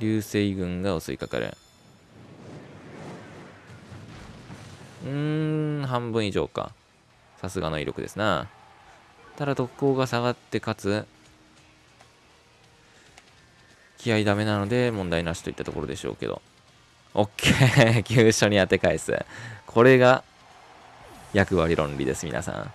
流星群が襲いかかる。うーん、半分以上か。さすがの威力ですな。ただ特攻が下がってかつ、気合ダメなので問題なしといったところでしょうけど。オッケー 急所に当て返す。これが役割論理です、皆さん。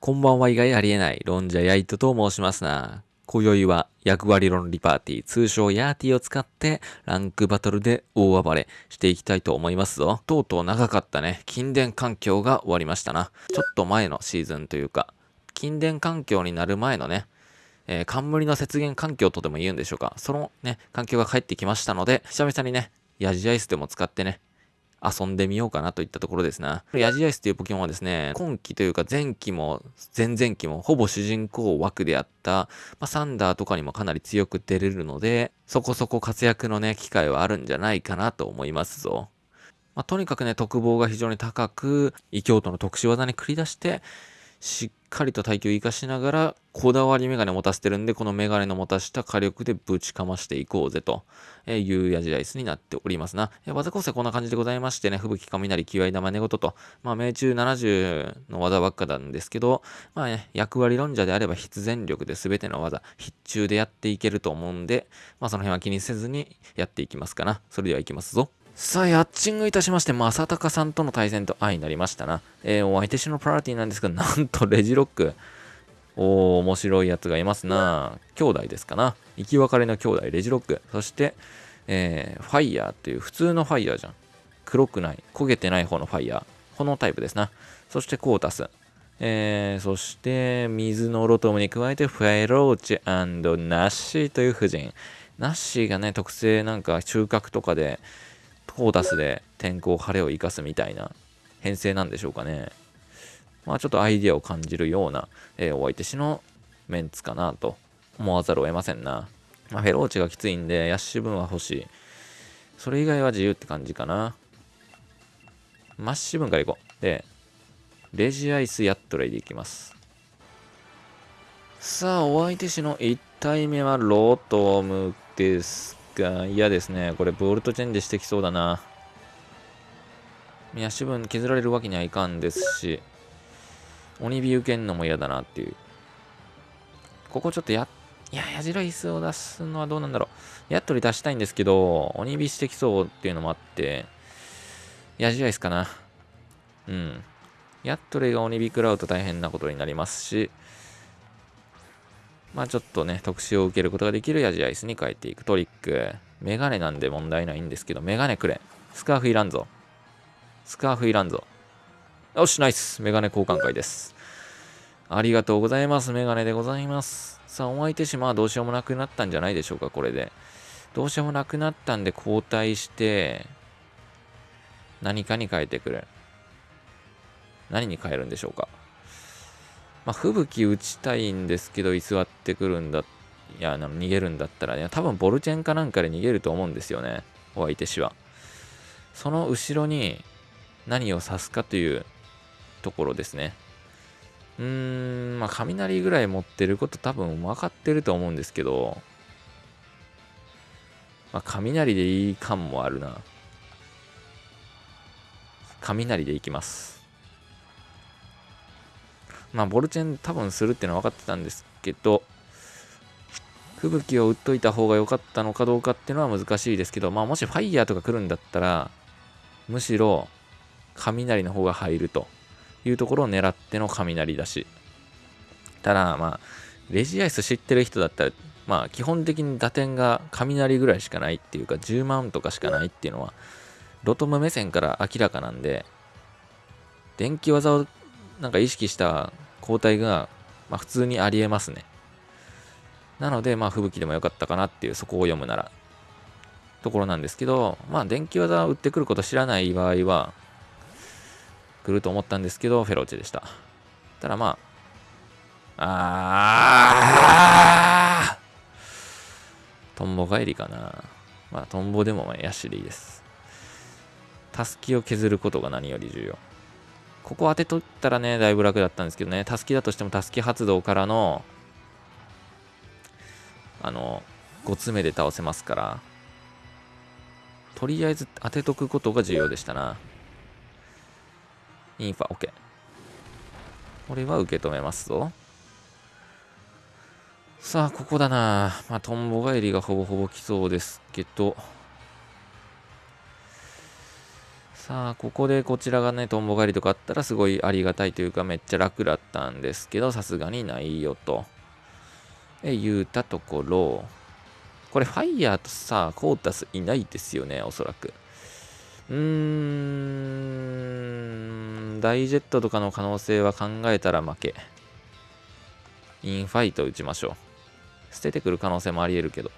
こんばんは以外ありえない、ロンジャヤイトと申しますな。今宵は役割論理パーティー、通称ヤーティーを使ってランクバトルで大暴れしていきたいと思いますぞ。とうとう長かったね、近電環境が終わりましたな。ちょっと前のシーズンというか、近電環境になる前のね、えー、冠の雪原環境とでも言うんでしょうか。そのね、環境が帰ってきましたので、久々にね、ヤジアイスでも使ってね、遊んでみようかなといったところですな。ヤジアイスというポケモンはですね、今期というか前期も前々期もほぼ主人公枠であった、まあ、サンダーとかにもかなり強く出れるので、そこそこ活躍のね、機会はあるんじゃないかなと思いますぞ。まあ、とにかくね、特防が非常に高く、異教徒の特殊技に繰り出して、しっかりと耐久を生かしながら、こだわりメガネ持たせてるんで、このメガネの持たした火力でぶちかましていこうぜという矢印になっておりますな。技構成こんな感じでございましてね、吹雪雷、気合玉寝言と、まあ命中70の技ばっかなんですけど、まあね、役割論者であれば必然力で全ての技、必中でやっていけると思うんで、まあその辺は気にせずにやっていきますかな。それでは行きますぞ。さあ、ヤッチングいたしまして、正隆さんとの対戦と相になりましたな。えー、お相手しのパーティーなんですが、なんとレジロック。おー、面白いやつがいますな。兄弟ですかな。生き別れの兄弟、レジロック。そして、えー、ファイヤーっていう普通のファイヤーじゃん。黒くない、焦げてない方のファイヤー。このタイプですな。そしてコータス。えー、そして、水のロトムに加えて、フェローチナッシーという夫人。ナッシーがね、特性なんか収穫とかで、コータスで天候晴れを生かすみたいな編成なんでしょうかね。まあちょっとアイディアを感じるような、えー、お相手しのメンツかなと思わざるを得ませんな。まあ、フェローチがきついんで、ヤッシュ分は欲しい。それ以外は自由って感じかな。マッシュ分からいこう。で、レジアイスヤットレイでいきます。さあ、お相手しの1体目はロートムですが、嫌ですね。これ、ボルトチェンジしてきそうだな。ヤッシュ分削られるわけにはいかんですし、鬼火受けんのも嫌だなっていう。ここちょっとや、いや、矢印椅子を出すのはどうなんだろう。やっとり出したいんですけど、鬼火してきそうっていうのもあって、矢印椅子かな。うん。やっとりが鬼火食らうと大変なことになりますし、まあちょっとね、特殊を受けることができる矢印椅子に変えていくトリック。メガネなんで問題ないんですけど、メガネくれ。スカーフいらんぞ。スカーフいらんぞ。よし、ナイス。メガネ交換会です。ありがとうございます。メガネでございます。さあ、お相手し、まあどうしようもなくなったんじゃないでしょうか、これで。どうしようもなくなったんで交代して、何かに変えてくれ。何に変えるんでしょうか。まあ、吹雪打ちたいんですけど、居座ってくるんだ、いや、逃げるんだったらね、多分ボルチェンかなんかで逃げると思うんですよね。お相手しは。その後ろに何を指すかというところですね。うーん、まあ、雷ぐらい持ってること多分分かってると思うんですけど、まあ、雷でいい感もあるな。雷でいきます。まあ、ボルチェン多分するっていうのは分かってたんですけど、吹雪を打っといた方が良かったのかどうかっていうのは難しいですけど、まあ、もしファイヤーとか来るんだったら、むしろ雷の方が入るというところを狙っての雷だし。ただ、まあ、レジアイス知ってる人だったら、まあ、基本的に打点が雷ぐらいしかないっていうか、10万とかしかないっていうのは、ロトム目線から明らかなんで、電気技をなんか意識した交代が、まあ、普通にありえますね。なので、まあ、吹雪でもよかったかなっていう、そこを読むなら、ところなんですけど、まあ、電気技を打ってくること知らない場合は、来ると思ったんですけど、フェローチェでした。ただまあ、あトンボ帰りかな。まあ、トンボでもまあヤシでいいです。タスキを削ることが何より重要。ここ当てとったらね、だいぶ楽だったんですけどね、タスキだとしてもタスキ発動からの、あの、5つ目で倒せますから、とりあえず当てとくことが重要でしたな。インファ、OK。これは受け止めますぞ。さあ、ここだな。まあ、トンボ帰りがほぼほぼ来そうですけど。さあ、ここでこちらがね、トンボ帰りとかあったらすごいありがたいというか、めっちゃ楽だったんですけど、さすがにないよと。え、言うたところ、これファイヤーとさ、コータスいないですよね、おそらく。うーん、大ジェットとかの可能性は考えたら負け。インファイト打ちましょう。捨ててくる可能性もあり得るけど。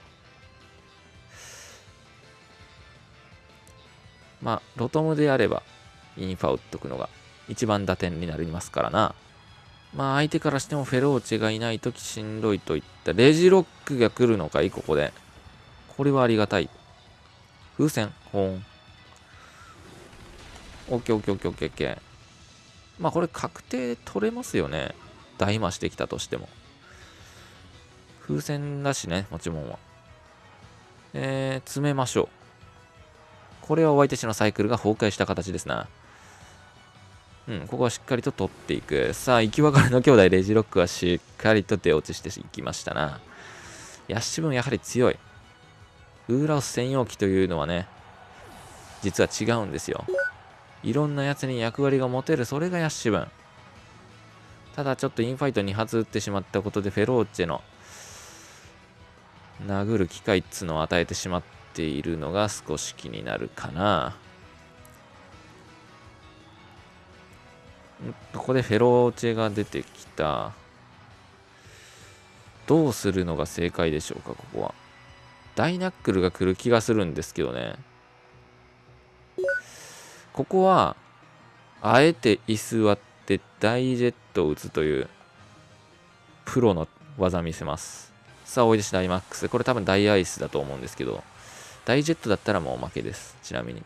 まあ、ロトムであれば、インファ打っとくのが一番打点になりますからな。まあ、相手からしてもフェローチェがいないときしんどいといった。レジロックが来るのかいここで。これはありがたい。風船、ほん。オッケーオッケーオッケーオッケーオッケー。まあ、これ確定取れますよね。大魔してきたとしても。風船だしね、もちろんは。えー、詰めましょう。これはお相手しのサイクルが崩壊した形ですな。うん、ここはしっかりと取っていく。さあ、生き別れの兄弟レジロックはしっかりと出落ちしていきましたな。ヤッシュブンやはり強い。ウーラオス専用機というのはね、実は違うんですよ。いろんなやつに役割が持てる、それがヤッシュブン。ただちょっとインファイト2発撃ってしまったことでフェローチェの殴る機会っつのを与えてしまっているのが少し気になるかな。ここでフェローチェが出てきた。どうするのが正解でしょうか、ここは。ダイナックルが来る気がするんですけどね。ここは、あえて居座ってダイジェットを打つという、プロの技見せます。さあ、おいでしダイマックス。これ多分ダイアイスだと思うんですけど、ダイジェットだったらもう負けです。ちなみに。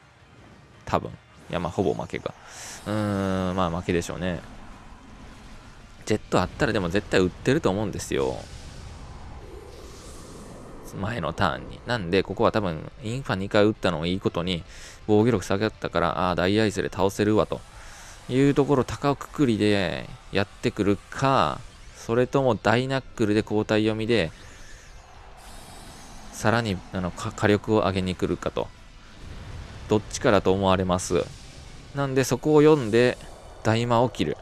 多分。いや、まあ、ほぼ負けか。うーん、まあ、負けでしょうね。ジェットあったらでも絶対売ってると思うんですよ。前のターンに。なんで、ここは多分、インファ2回打ったのをいいことに、防御力下がったから、ああ、大アイスで倒せるわ、というところ、高くくりでやってくるか、それとも大ナックルで交代読みで、さらにあの火力を上げに来るかと。どっちかだと思われます。なんで、そこを読んで、大魔を切る。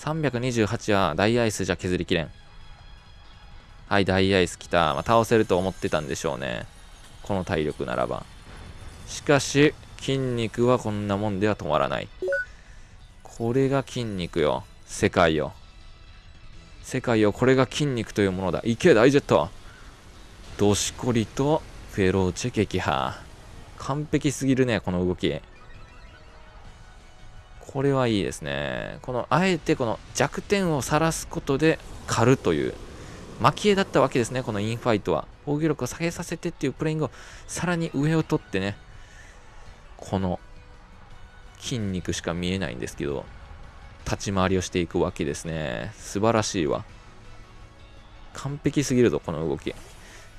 328は大アイスじゃ削りきれん。はい、大アイス来た。まあ、倒せると思ってたんでしょうね。この体力ならば。しかし、筋肉はこんなもんでは止まらない。これが筋肉よ。世界よ。世界よ。これが筋肉というものだ。いけ、大ジェット。どしこりとフェローチェ撃破。完璧すぎるね、この動き。これはいいですね。この、あえてこの弱点を晒すことで狩るという、蒔絵だったわけですね、このインファイトは。防御力を下げさせてっていうプレイングをさらに上を取ってね、この筋肉しか見えないんですけど、立ち回りをしていくわけですね。素晴らしいわ。完璧すぎるぞ、この動き。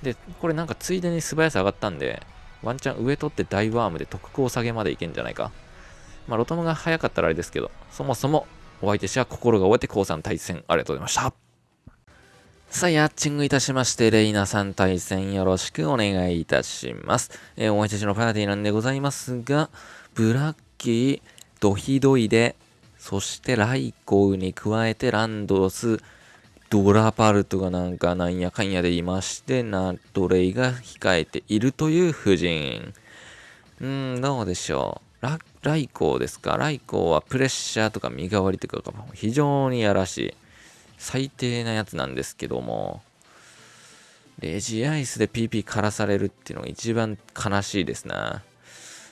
で、これなんかついでに素早さ上がったんで、ワンチャン上取って大ワームで特攻下げまでいけんじゃないか。まあ、ロトムが早かったらあれですけど、そもそもお相手者は心が終えて降参対戦ありがとうございました。さあ、ヤッチングいたしまして、レイナさん対戦よろしくお願いいたします。えー、お相手者のパーティーなんでございますが、ブラッキー、ドヒドイで、そしてライコウに加えてランドス、ドラパルトがなんかなんやかんやでいまして、ナトレイが控えているという布陣。うーん、どうでしょう。ラライコーですか？ライコーはプレッシャーとか身代わりとかが非常にやらしい。最低なやつなんですけども、レジアイスで PP からされるっていうのが一番悲しいですな。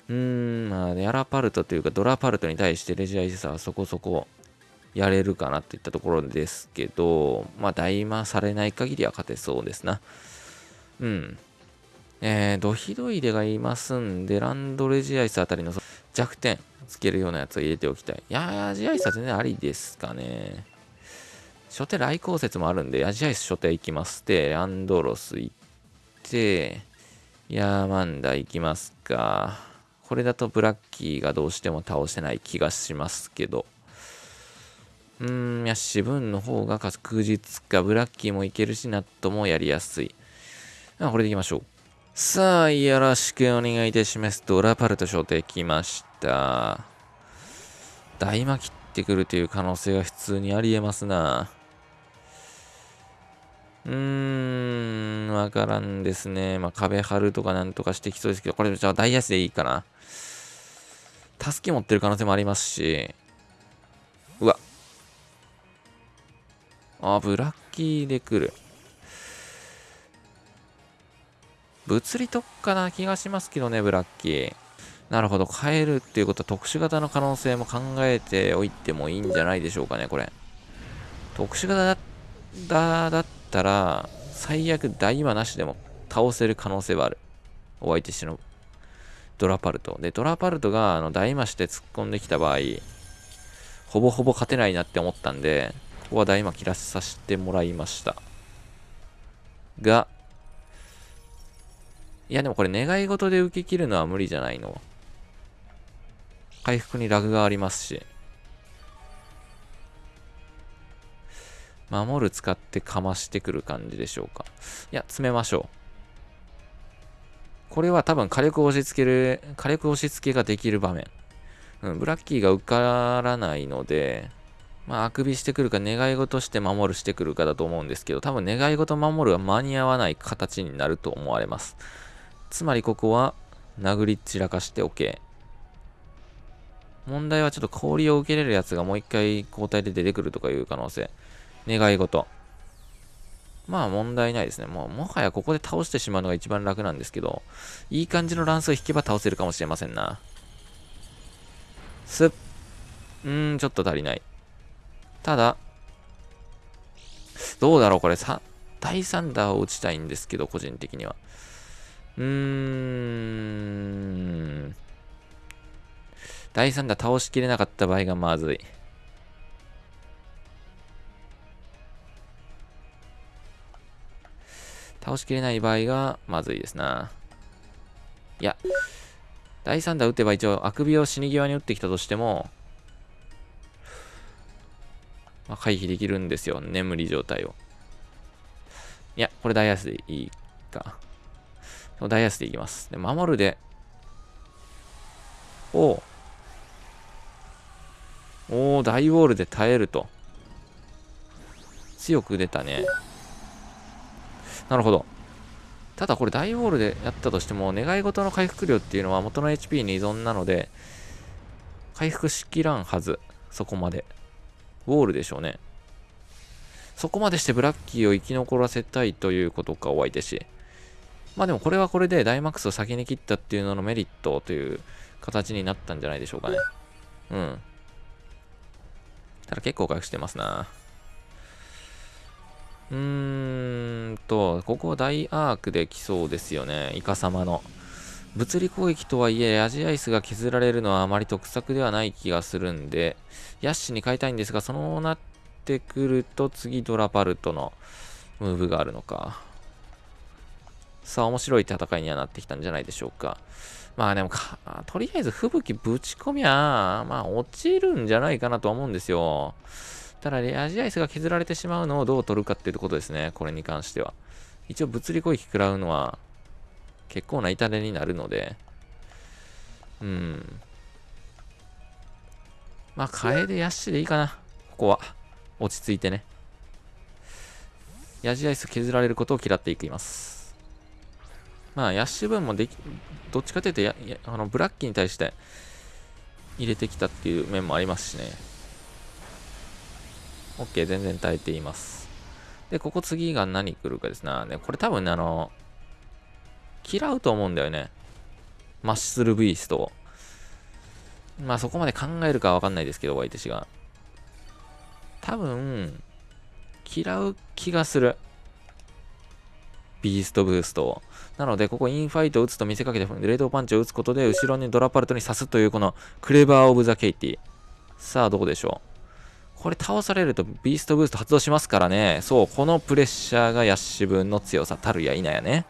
うーん、まあ、ヤラパルトというかドラパルトに対してレジアイスはそこそこやれるかなといったところですけど、まあ、大魔されない限りは勝てそうですな。うん。えー、ドヒドイデがいますんで、ランドレジアイスあたりの弱点つけるようなやつを入れておきたい。いやアジアイスは全然ありですかね。初手来航説もあるんで、アジアイス初手行きます。で、アンドロス行って、ヤーマンダ行きますか。これだとブラッキーがどうしても倒せない気がしますけど。うーん、いや、シブンの方が確実か。ブラッキーもいけるし、ナットもやりやすい。あ、これでいきましょう。さあ、よろしくお願いいたします。ドラパルト招待来ました。大魔切ってくるという可能性が普通にありえますな。うーん、わからんですね。まあ、壁張るとかなんとかしてきそうですけど、これじゃあ大安でいいかな。助け持ってる可能性もありますし、うわ。あ、ブラッキーで来る。物理特化な気がしますけどね、ブラッキー。なるほど、変えるっていうことは特殊型の可能性も考えておいてもいいんじゃないでしょうかね、これ。特殊型だだったら、最悪大魔なしでも倒せる可能性はある。お相手しのドラパルト。で、ドラパルトがあの大魔して突っ込んできた場合、ほぼほぼ勝てないなって思ったんで、こは大魔切らさせてもらいました。が、いやでもこれ願い事で受け切るのは無理じゃないの。回復にラグがありますし。守る使ってかましてくる感じでしょうか。いや、詰めましょう。これは多分火力押し付ける、火力押し付けができる場面。うん、ブラッキーが受からないので、まあ、あくびしてくるか、願い事して守るしてくるかだと思うんですけど、多分願い事守るは間に合わない形になると思われます。つまりここは殴り散らかして OK。問題はちょっと氷を受けれるやつがもう一回交代で出てくるとかいう可能性。願い事。まあ問題ないですね。もうもはやここで倒してしまうのが一番楽なんですけど、いい感じの乱数を引けば倒せるかもしれませんな。すっ。うーん、ちょっと足りない。ただ、どうだろうこれさ、第3打を打ちたいんですけど、個人的には。うーん。第3打倒しきれなかった場合がまずい。倒しきれない場合がまずいですな。いや、第3打打てば一応、あくびを死に際に打ってきたとしても、まあ、回避できるんですよ。眠り状態を。いや、これダイヤスでいいか。ダイヤスでいきます。で、守るで、おおお大ウォールで耐えると。強く出たね。なるほど。ただこれ大ウォールでやったとしても、願い事の回復量っていうのは元の HP に依存なので、回復しきらんはず。そこまで。ウォールでしょうね。そこまでしてブラッキーを生き残らせたいということか、お相手し。まあでもこれはこれでダイマックスを先に切ったっていうののメリットという形になったんじゃないでしょうかね。うん。ただ結構回復してますな。うーんと、ここは大アークで来そうですよね。イカ様の。物理攻撃とはいえ、アジアイスが削られるのはあまり得策ではない気がするんで、ヤッシュに変えたいんですが、そうなってくると次ドラパルトのムーブがあるのか。さあ、面白い戦いにはなってきたんじゃないでしょうか。まあでもか、とりあえず吹雪ぶち込みゃ、まあ落ちるんじゃないかなとは思うんですよ。ただ、レアジアイスが削られてしまうのをどう取るかっていうことですね。これに関しては。一応物理攻撃食らうのは結構な痛手になるので、うん。まあ、カエデヤッシュでいいかな。ここは。落ち着いてね。ヤジアイス削られることを嫌っていきます。まあ、ヤッシュ分もでき、どっちかというとやや、あの、ブラッキーに対して入れてきたっていう面もありますしね。OK、全然耐えています。で、ここ次が何来るかですな。ね、これ多分ね、あの、嫌うと思うんだよね。マッシュスルビーストを。まあそこまで考えるかわかんないですけど、ワイテ氏が。多分、嫌う気がする。ビーストブーストを。なので、ここインファイトを打つと見せかけて、レートパンチを打つことで、後ろにドラパルトに刺すという、このクレバー・オブ・ザ・ケイティ。さあ、どうでしょう。これ倒されるとビーストブースト発動しますからね。そう、このプレッシャーがヤッシュ分の強さたるや否やね。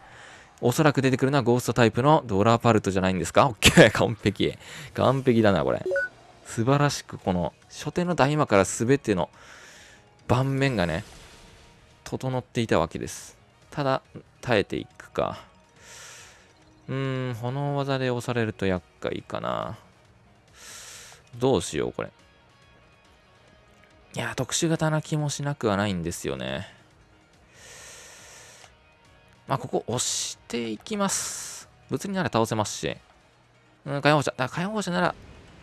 おそらく出てくるのはゴーストタイプのドラパルトじゃないんですか？オッケー完璧。完璧だな、これ。素晴らしく、この、初手の大魔から全ての盤面がね、整っていたわけです。ただ、耐えていくか。うーん、炎技で押されると厄介かな。どうしよう、これ。いや、特殊型な気もしなくはないんですよね。まあ、ここ押していきます。物理なら倒せますし。うん、火炎放射。だ火炎放射なら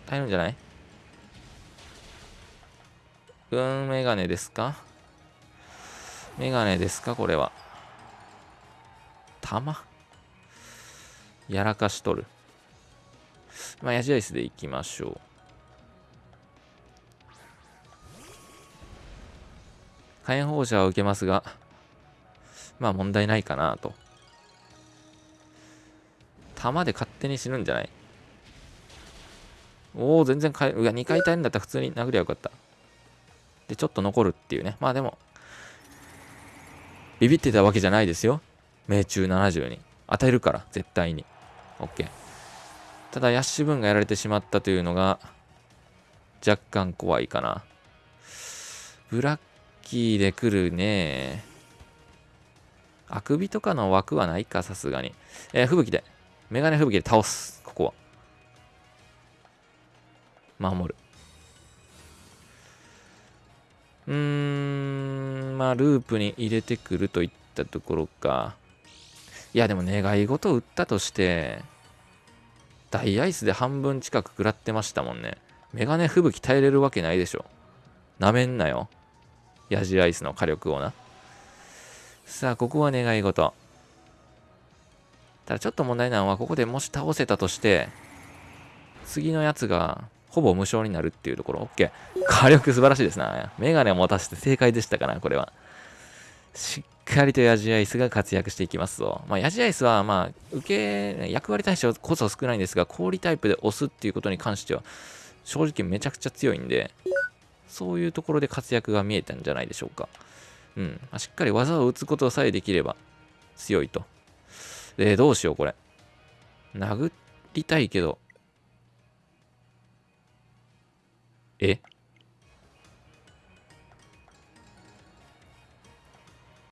耐えるんじゃない？うん、メガネですか？メガネですか？これは。弾？やらかしとる。まあ、ヤジアイスでいきましょう。火炎放射は受けますが、まあ問題ないかなと。弾で勝手に死ぬんじゃない？おお、全然かえ、うわ、2回耐えるんだったら普通に殴りゃよかった。で、ちょっと残るっていうね。まあでも、ビビってたわけじゃないですよ。命中70に。与えるから、絶対に。OK。ただ、ヤッシュ分がやられてしまったというのが、若干怖いかな。ブラッキーで来るね。あくびとかの枠はないか、さすがに。えー、吹雪で。メガネ吹雪で倒す。ここは。守る。うーん、まあ、ループに入れてくるといったところか。いや、でも願い事を打ったとして、大アイスで半分近く食らってましたもんね。メガネ吹雪耐えれるわけないでしょ。なめんなよ。ヤジアイスの火力をな。さあ、ここは願い事。ただちょっと問題なのは、ここでもし倒せたとして、次のやつがほぼ無償になるっていうところ。OK。火力素晴らしいですな。メガネを持たせて正解でしたかな、これは。しっかりとヤジアイスが活躍していきますぞ。まあ、ヤジアイスは、まあ、受け、役割対象こそ少ないんですが、氷タイプで押すっていうことに関しては、正直めちゃくちゃ強いんで、そういうところで活躍が見えたんじゃないでしょうか。うん。まあ、しっかり技を打つことさえできれば強いと。で、どうしよう、これ。殴りたいけど。え？